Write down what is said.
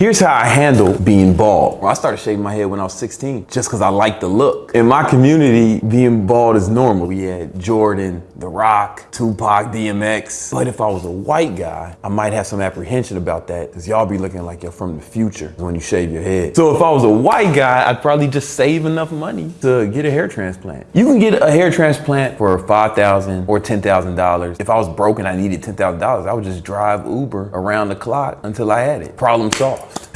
Here's how I handle being bald. I started shaving my head when I was 16, just because I like the look. In my community, being bald is normal. We had Jordan, The Rock, Tupac, DMX. But if I was a white guy, I might have some apprehension about that, because y'all be looking like you're from the future when you shave your head. So if I was a white guy, I'd probably just save enough money to get a hair transplant. You can get a hair transplant for 5,000 or $10,000. If I was broke and I needed $10,000, I would just drive Uber around the clock until I had it. Problem solved.